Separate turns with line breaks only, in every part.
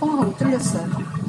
뻥 하고 뚫렸어요.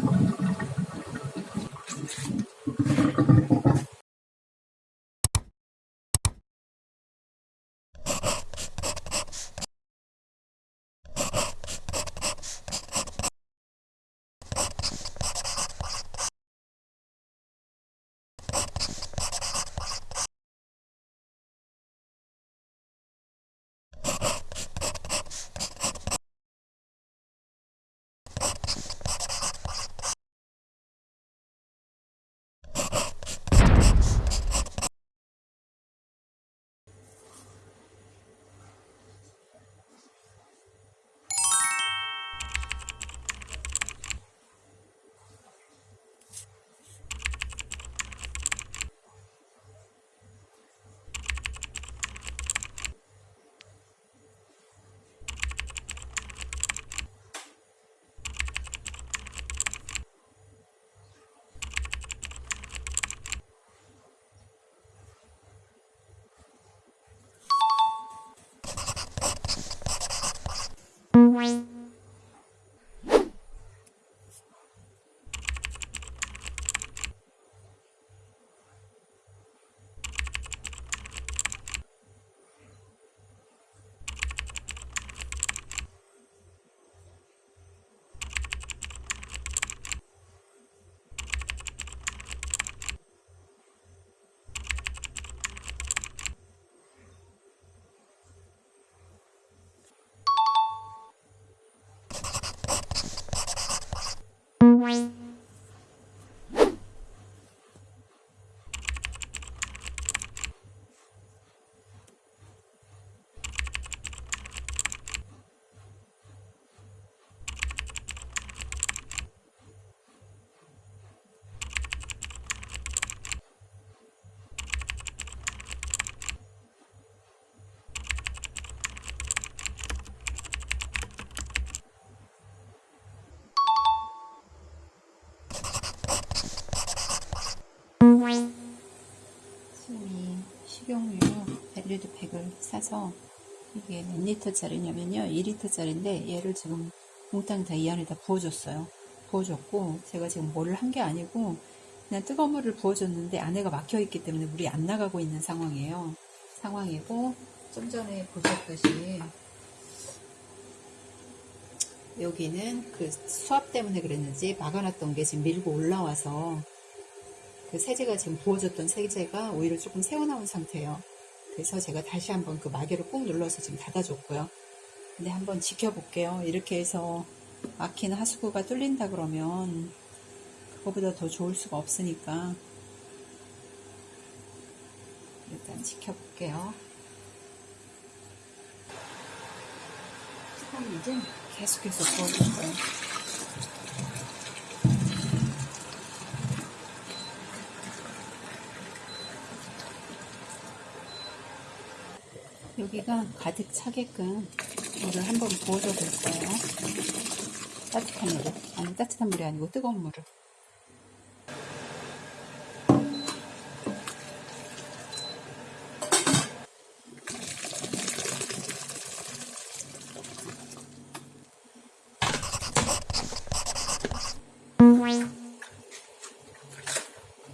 수미 식용유 벨리드 팩을 사서 이게 몇 리터짜리냐면요. 2리터짜리인데 얘를 지금 몽땅 다 이 안에다 부어줬어요. 부어줬고 제가 지금 뭐를 한게 아니고 그냥 뜨거운 물을 부어줬는데 안에가 막혀있기 때문에 물이 안 나가고 있는 상황이에요. 상황이고 좀 전에 보셨듯이 여기는 그 수압 때문에 그랬는지 막아놨던 게 지금 밀고 올라와서 그 세제가 지금 부어졌던 세제가 오히려 조금 새어나온 상태예요. 그래서 제가 다시 한번 그 마개를 꾹 눌러서 지금 닫아줬고요. 근데 한번 지켜볼게요. 이렇게 해서 막힌 하수구가 뚫린다 그러면 그거보다 더 좋을 수가 없으니까 일단 지켜볼게요. 그럼 이제 계속해서 부어줄 거예요. 여기가 가득 차게끔 물을 한번 부어줘 볼 거예요. 따뜻한 물을. 아니, 따뜻한 물이 아니고 뜨거운 물을.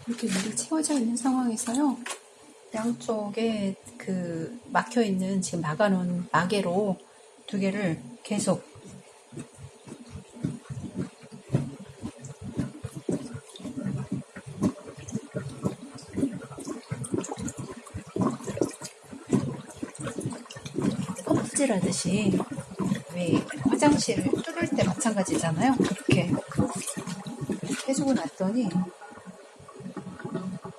이렇게 물이 채워져 있는 상황에서요. 양쪽에 그 막혀 있는 지금 막아놓은 마개로 두 개를 계속 껍질하듯이 왜 화장실을 뚫을 때 마찬가지잖아요. 그렇게 해주고 났더니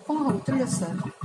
뻥하고 뚫렸어요.